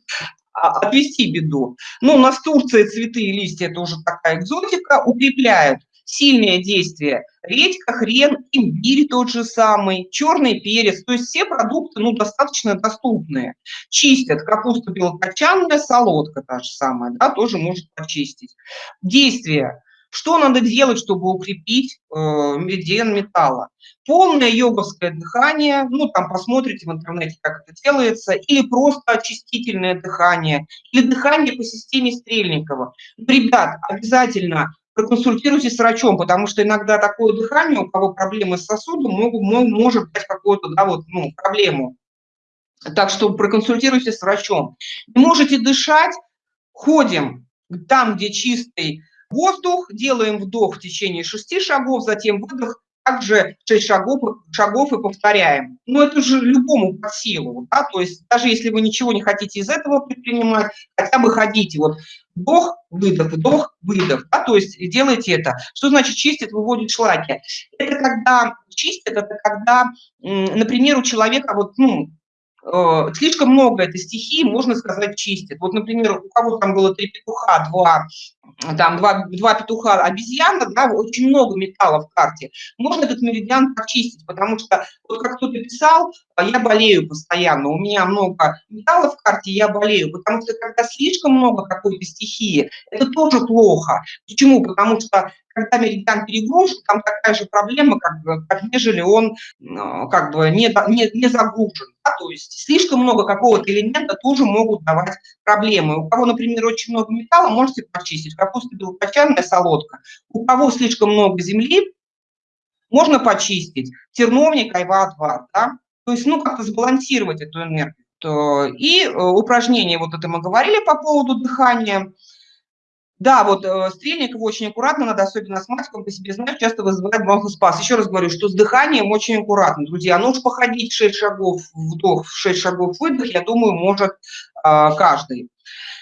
отвести беду. Ну, у нас Турция цветы и листья – это уже такая экзотика, укрепляют Сильное действие. Редька, хрен, имбирь тот же самый, черный перец. То есть все продукты ну, достаточно доступные. Чистят капуста белокочанная, солодка та же самая, да, тоже может почистить. Действие. Что надо делать, чтобы укрепить э, меридиан металла? Полное йоговское дыхание, ну там посмотрите в интернете, как это делается, или просто очистительное дыхание, или дыхание по системе Стрельникова. Ребят, обязательно проконсультируйтесь с врачом, потому что иногда такое дыхание, у кого проблемы с сосудом, могут, может дать какую-то да, вот, ну, проблему. Так что проконсультируйтесь с врачом. Можете дышать, ходим там, где чистый Воздух, делаем вдох в течение шести шагов, затем выдох, также 6 шагов, шагов и повторяем. Но это же любому по силу, да? то есть даже если вы ничего не хотите из этого предпринимать, хотя бы ходите, вот вдох, выдох, вдох, выдох, да? то есть делайте это. Что значит чистит, выводит шлаки? Это когда чистит, это когда, например, у человека вот, ну, слишком много этой стихии, можно сказать, чистит. Вот, например, у кого там было три петуха, два там два, два петуха обезьяна, да, очень много металла в карте, можно этот меридиан почистить, потому что, вот как кто-то писал, а я болею постоянно, у меня много металла в карте, я болею, потому что когда слишком много какой-то стихии, это тоже плохо. Почему? Потому что когда меридиан перегружен, там такая же проблема, как, как нежели он а, как бы не, не, не загружен. Да? То есть слишком много какого-то элемента тоже могут давать проблемы. У кого, например, очень много металла, можете почистить. Капуста белокочанная, солодка. У кого слишком много земли, можно почистить. Терновник, айва-2. Да? То есть, ну, как-то сбалансировать эту энергию. И э, упражнение, вот это мы говорили по поводу дыхания. Да, вот э, Стрельникова очень аккуратно надо, особенно астматикам, по себе знаю, часто вызывает бронхоспаз. Еще раз говорю, что с дыханием очень аккуратно, друзья. Ну уж походить 6 шагов вдох, 6 шагов выдох, я думаю, может э, каждый.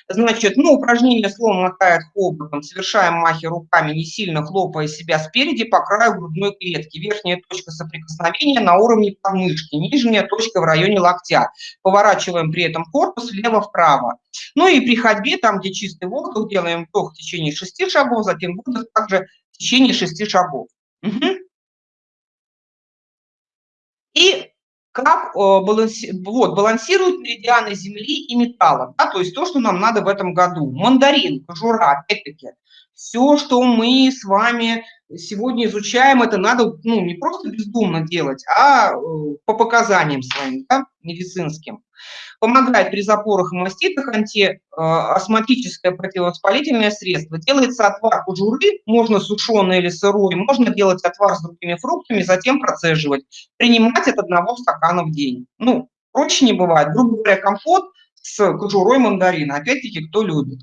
Значит, ну, упражнение словом мотает хоботом, совершаем махи руками, не сильно хлопая себя спереди по краю грудной клетки. Верхняя точка соприкосновения на уровне подмышки, нижняя точка в районе локтя. Поворачиваем при этом корпус влево-вправо. Ну и при ходьбе, там, где чистый воздух, делаем вдох в течение шести шагов, затем выдох также в течение шести шагов. Угу. Как э, баланси, вот, балансируют меридианы Земли и металла, да, то есть то, что нам надо в этом году. Мандарин, кожура, опять-таки, все, что мы с вами сегодня изучаем, это надо ну, не просто бездумно делать, а э, по показаниям своим, да, медицинским. Помогает при запорах и маститах антиастматическое противовоспалительное средство. Делается отвар кожуры, можно сушеный или сырой, можно делать отвар с другими фруктами, затем процеживать. Принимать от одного стакана в день. Ну, проще не бывает. Грубо говоря, компот с кожурой мандарина. Опять-таки, кто любит.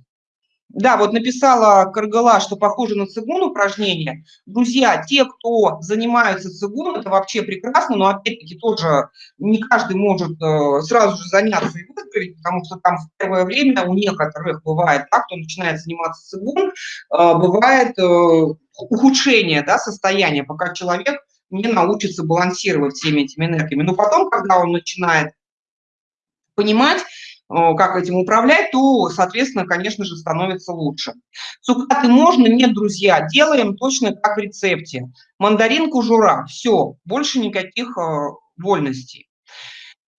Да, вот написала Каргала, что похоже на цигун упражнение. Друзья, те, кто занимаются цигун, это вообще прекрасно, но опять-таки тоже не каждый может э, сразу же заняться и выздороветь, потому что там в первое время у некоторых бывает так, кто начинает заниматься цигун, э, бывает э, ухудшение да, состояния, пока человек не научится балансировать всеми этими энергиями. Но потом, когда он начинает понимать, как этим управлять, то, соответственно, конечно же, становится лучше. Цукаты можно? Нет, друзья, делаем точно как в рецепте. Мандарин, кожура, все, больше никаких э, вольностей.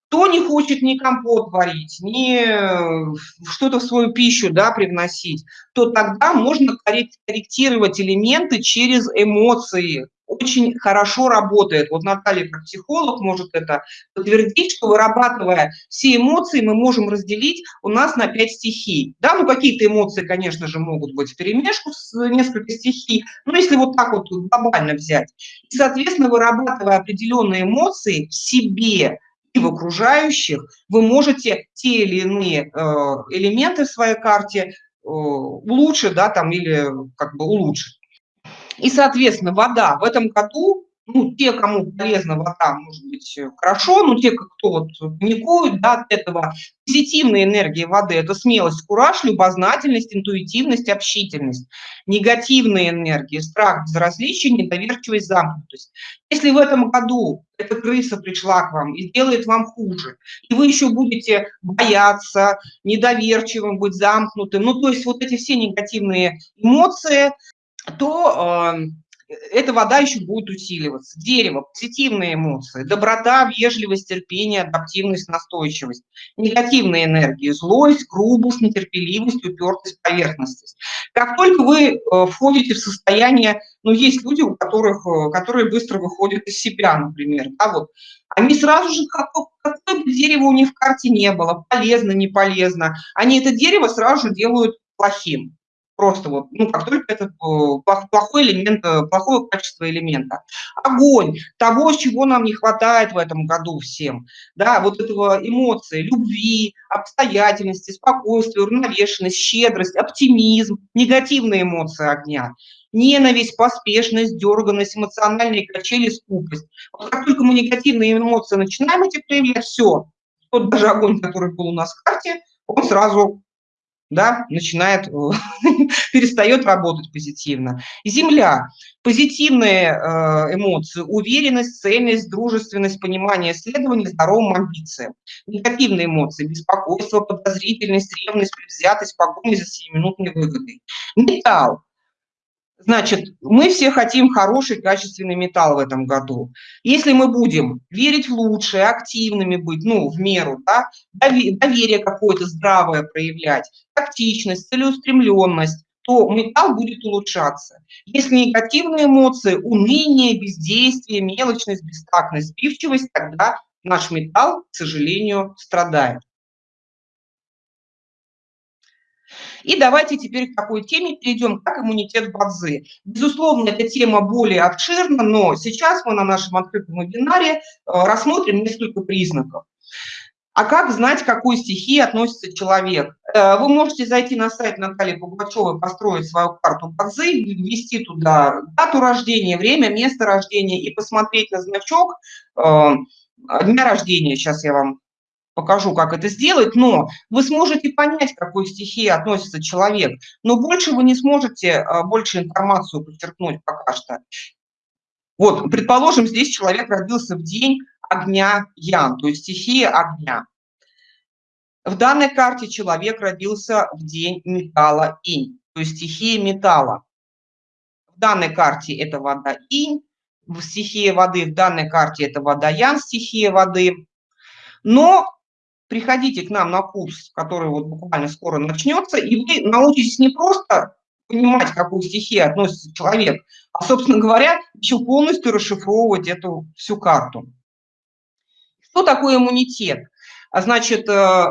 Кто не хочет ни компот варить, ни э, что-то в свою пищу да, привносить, то тогда можно корректировать элементы через эмоции, очень хорошо работает. Вот Наталья, как психолог, может это подтвердить, что вырабатывая все эмоции, мы можем разделить у нас на пять стихий. Да, ну какие-то эмоции, конечно же, могут быть в перемешку с несколько стихий, но если вот так вот глобально взять. И, соответственно, вырабатывая определенные эмоции в себе, и в окружающих, вы можете те или иные э, элементы в своей карте э, улучшить, да, там, или как бы улучшить. И, соответственно, вода в этом году, ну, те, кому полезна вода, может быть, хорошо, но те, кто вот паникуют да, от этого, позитивные энергии воды – это смелость, кураж, любознательность, интуитивность, общительность. Негативные энергии – страх, безразличие, недоверчивость, замкнутость. Если в этом году эта крыса пришла к вам и сделает вам хуже, и вы еще будете бояться, недоверчивым, быть замкнутым, ну, то есть вот эти все негативные эмоции, то эта вода еще будет усиливаться. Дерево, позитивные эмоции, доброта, вежливость, терпение, адаптивность, настойчивость. Негативные энергии, злость, грубость, нетерпеливость, упертость, поверхностность. Как только вы э, входите в состояние, ну, есть люди, у которых, э, которые быстро выходят из себя, например, да, вот, они сразу же, какое, какое бы дерево у них в карте не было, полезно, не полезно, они это дерево сразу же делают плохим. Просто вот, ну, как только это э, плохой элемент, э, плохое качество элемента. Огонь, того, чего нам не хватает в этом году всем, да, вот этого эмоции, любви, обстоятельности, спокойствия, уравновешенность, щедрость, оптимизм, негативные эмоции огня, ненависть, поспешность, дерганность, эмоциональные качели, скупость. Вот как только мы негативные эмоции начинаем эти проявлять, все, тот даже огонь, который был у нас в карте, он сразу да, начинает, перестает работать позитивно. Земля. Позитивные э, эмоции, уверенность, цельность, дружественность, понимание исследований, здоровым амбициям. Негативные эмоции, беспокойство, подозрительность, ревность, предвзятость, погоня за сиюминутной выгодой. Металл. Значит, мы все хотим хороший, качественный металл в этом году. Если мы будем верить в лучшее, активными быть, ну, в меру, да, доверие какое-то здравое проявлять, тактичность, целеустремленность, то металл будет улучшаться. Если негативные эмоции, уныние, бездействие, мелочность, бестактность, сбивчивость, тогда наш металл, к сожалению, страдает. И давайте теперь к такой теме перейдем, как иммунитет Бадзи. Безусловно, эта тема более обширна, но сейчас мы на нашем открытом вебинаре э, рассмотрим несколько признаков. А как знать, к какой стихии относится человек? Э, вы можете зайти на сайт Натальи Пугачевой, построить свою карту Бадзи, ввести туда дату рождения, время, место рождения и посмотреть на значок э, дня рождения. Сейчас я вам покажу, как это сделать, но вы сможете понять, к какой стихии относится человек, но больше вы не сможете а, больше информацию подчеркнуть пока что. Вот, предположим, здесь человек родился в день огня Ян, то есть стихия огня. В данной карте человек родился в день металла Инь, то есть стихия металла. В данной карте это вода Инь, в стихии воды в данной карте это вода Ян, стихия воды. Но приходите к нам на курс, который вот буквально скоро начнется, и вы научитесь не просто понимать, к какой стихии относится человек, а, собственно говоря, еще полностью расшифровывать эту всю карту. Что такое иммунитет? А значит, э,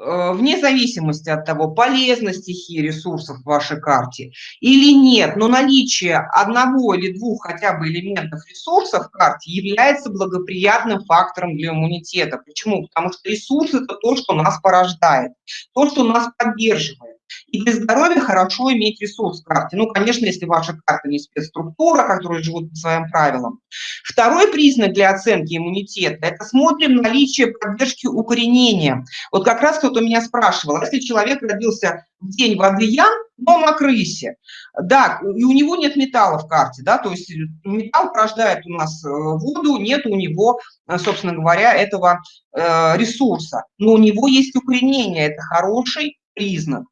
вне зависимости от того, полезна стихия ресурсов в вашей карте или нет, но наличие одного или двух хотя бы элементов ресурсов в карте является благоприятным фактором для иммунитета. Почему? Потому что ресурс – это то, что нас порождает, то, что нас поддерживает. И для здоровья хорошо иметь ресурс в карте. Ну, конечно, если ваша карта не спецструктура, которые живут по своим правилам. Второй признак для оценки иммунитета – это смотрим наличие поддержки укоренения. Вот как раз кто-то меня спрашивал, если человек родился в день воды Ян, но на крысе, да, и у него нет металла в карте, да, то есть металл порождает у нас э, воду, нет у него, э, собственно говоря, этого э, ресурса, но у него есть укоренение, это хороший признак.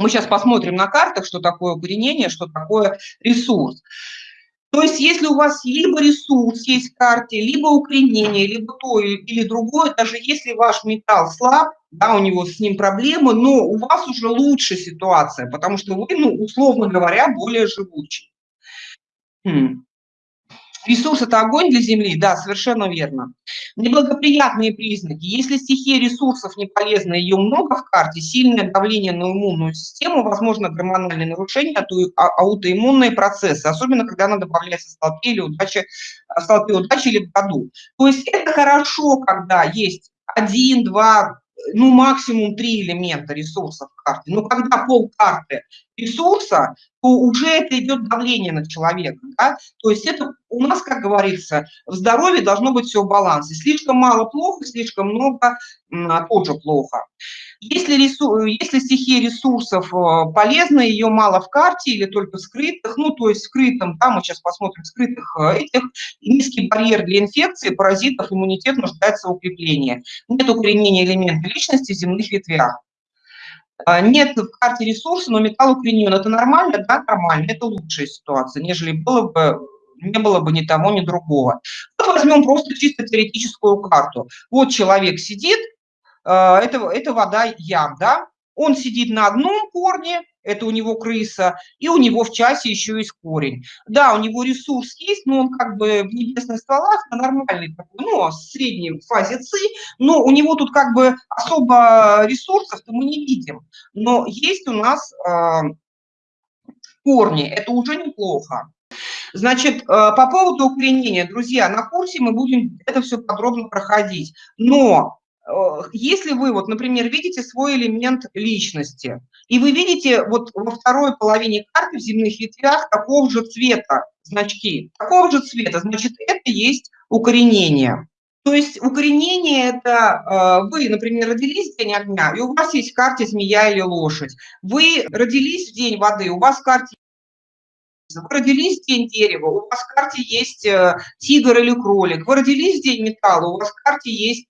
Мы сейчас посмотрим на картах, что такое укоренение, что такое ресурс. То есть если у вас либо ресурс есть в карте, либо укоренение, либо то или другое, даже если ваш металл слаб, да, у него с ним проблемы, но у вас уже лучше ситуация, потому что вы, ну, условно говоря, более живучий. Хм. Ресурс – это огонь для Земли? Да, совершенно верно. Неблагоприятные признаки. Если стихия ресурсов не полезна, ее много в карте, сильное давление на иммунную систему, возможно, гормональные нарушения, а, аутоиммунные процессы, особенно когда она добавляется в столпе или удачи, в столпе удачи или в году. То есть это хорошо, когда есть один, два, ну, максимум три элемента ресурсов в карте. Но когда пол карты ресурса, то уже это идет давление на человека. Да? То есть это у нас, как говорится, в здоровье должно быть все в балансе. Слишком мало плохо, слишком много тоже плохо. Если, ресурс, если стихия ресурсов э, полезна, ее мало в карте или только в скрытых, ну, то есть скрытым, да, мы сейчас посмотрим скрытых э, этих, низкий барьер для инфекции, паразитов, иммунитет нуждается в укреплении. Нет укоренения элемента личности в земных ветвях. А, нет в карте ресурса, но металл укоренен. Это нормально? Да, нормально. Это лучшая ситуация, нежели было бы не было бы ни того, ни другого. Вот возьмем просто чисто теоретическую карту. Вот человек сидит, это, это вода ям, да? Он сидит на одном корне, это у него крыса, и у него в часе еще есть корень. Да, у него ресурс есть, но он как бы в небесных стволах на нормальной, ну, средней фазе ЦИ, но у него тут как бы особо ресурсов-то мы не видим. Но есть у нас э, корни, это уже неплохо. Значит, э, по поводу укоренения, друзья, на курсе мы будем это все подробно проходить. Но если вы, вот, например, видите свой элемент личности, и вы видите вот во второй половине карты в земных ветвях такого же цвета значки, такого же цвета, значит, это есть укоренение. То есть укоренение – это э, вы, например, родились в день огня, и у вас есть в карте змея или лошадь. Вы родились в день воды, у вас в карте вы родились в день дерева, у вас в карте есть э, тигр или кролик. Вы родились в день металла, у вас в карте есть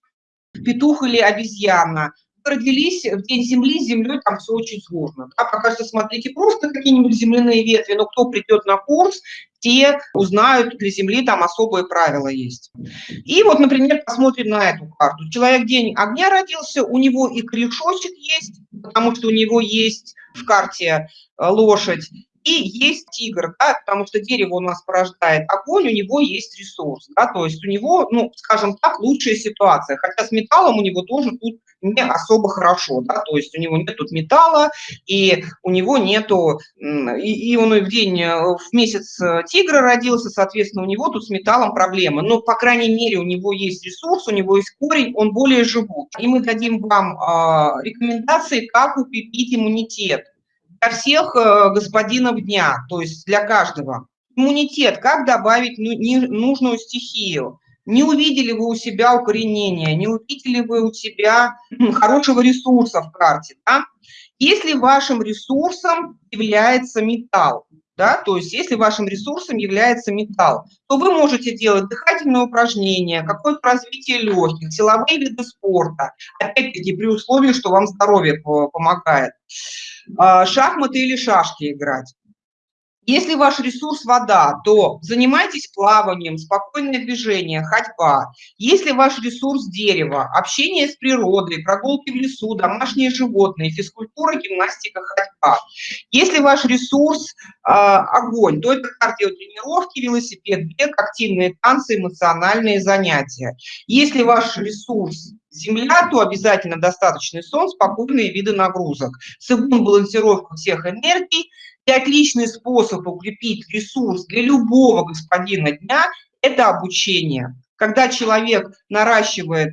петух или обезьяна. Родились в день земли, с землей там все очень сложно. Да? Пока что смотрите просто какие-нибудь земляные ветви, но кто придет на курс, те узнают, для Земли там особые правила есть. И вот, например, посмотрим на эту карту. Человек день огня родился, у него и корешочек есть, потому что у него есть в карте э, лошадь, и есть тигр, да, потому что дерево у нас порождает огонь, у него есть ресурс, да, то есть у него, ну, скажем так, лучшая ситуация, хотя с металлом у него тоже тут не особо хорошо, да, то есть у него нет тут металла, и у него нету, и, и он в день, э, в месяц э, тигра родился, соответственно, у него тут с металлом проблемы, но, по крайней мере, у него есть ресурс, у него есть корень, он более живут. И мы дадим вам э, рекомендации, как укрепить иммунитет для всех э, господинов дня, то есть для каждого. Иммунитет, как добавить ну, нужную стихию. Не увидели вы у себя укоренения, не увидели вы у себя хорошего ресурса в карте. Да? Если вашим ресурсом является металл, да, то есть если вашим ресурсом является металл, то вы можете делать дыхательные упражнения, какое-то развитие легких, силовые виды спорта, опять-таки при условии, что вам здоровье помогает. А, шахматы или шашки играть. Если ваш ресурс вода, то занимайтесь плаванием, спокойное движение, ходьба. Если ваш ресурс дерево, общение с природой, прогулки в лесу, домашние животные, физкультура, гимнастика, ходьба. Если ваш ресурс э, огонь, то это кардиотренировки, велосипед, бег, активные танцы, эмоциональные занятия. Если ваш ресурс Земля, то обязательно достаточный сон, спокойные виды нагрузок. Цигун – балансировка всех энергий. И отличный способ укрепить ресурс для любого господина дня – это обучение. Когда человек наращивает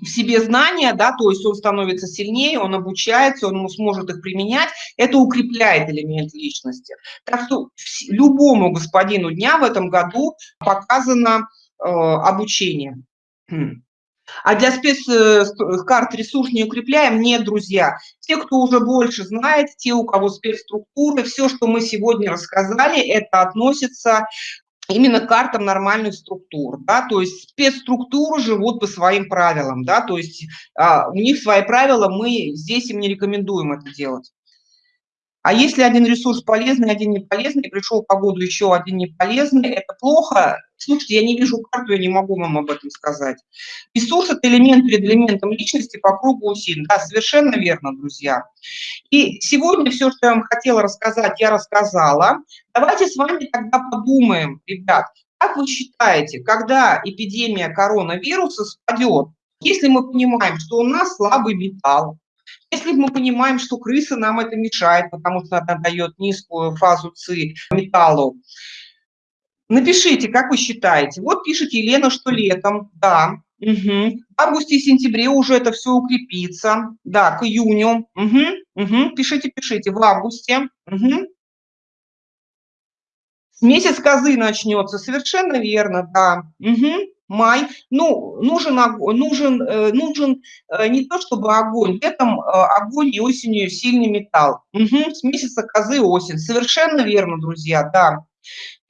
в себе знания, да, то есть он становится сильнее, он обучается, он сможет их применять, это укрепляет элемент личности. Так что любому господину дня в этом году показано э, обучение. А для спецкарт э, ресурс не укрепляем? Нет, друзья. Те, кто уже больше знает, те, у кого спецструктуры, все, что мы сегодня рассказали, это относится именно к картам нормальных структур, да, то есть спецструктуры живут по своим правилам, да, то есть а, у них свои правила, мы здесь им не рекомендуем это делать. А если один ресурс полезный, один не полезный, пришел по году еще один не полезный, это плохо. Слушайте, я не вижу карту, я не могу вам об этом сказать. Ресурс – это элемент перед элементом личности по кругу усилий. Да, совершенно верно, друзья. И сегодня все, что я вам хотела рассказать, я рассказала. Давайте с вами тогда подумаем, ребят, как вы считаете, когда эпидемия коронавируса спадет, если мы понимаем, что у нас слабый металл, если мы понимаем, что крыса нам это мешает, потому что она дает низкую фазу ЦИ металлу, напишите, как вы считаете. Вот пишет Елена, что летом, да, угу. в августе и сентябре уже это все укрепится, да, к июню, угу, угу. пишите, пишите, в августе, угу. Месяц козы начнется, совершенно верно, да. Угу май. Ну, нужен, нужен, э, нужен э, не то чтобы огонь, летом э, огонь и осенью сильный металл. Угу, с месяца козы осень. Совершенно верно, друзья, да.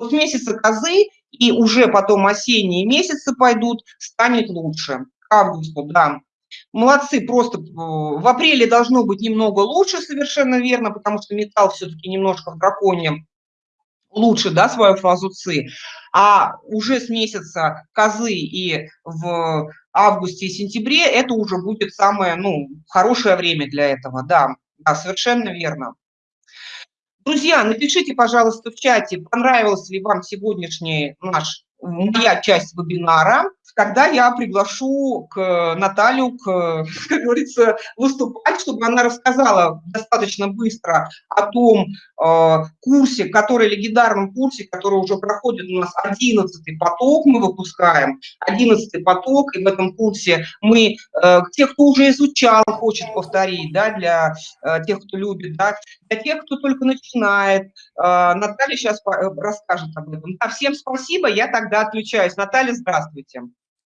С месяца козы и уже потом осенние месяцы пойдут, станет лучше. К августу, да. Молодцы, просто в апреле должно быть немного лучше, совершенно верно, потому что металл все-таки немножко в драконе лучше, да, свою фазу ЦИ, а уже с месяца козы и в августе и сентябре это уже будет самое, ну, хорошее время для этого, да, да, совершенно верно. Друзья, напишите, пожалуйста, в чате, понравился ли вам сегодняшний наш, моя часть вебинара когда я приглашу к Наталью, к, как говорится, выступать, чтобы она рассказала достаточно быстро о том э, курсе, который, легендарном курсе, который уже проходит у нас 11 поток, мы выпускаем 11 поток, и в этом курсе мы, э, тех, кто уже изучал, хочет повторить, да, для э, тех, кто любит, да, для тех, кто только начинает, э, Наталья сейчас расскажет об этом. Да, всем спасибо, я тогда отключаюсь. Наталья, здравствуйте.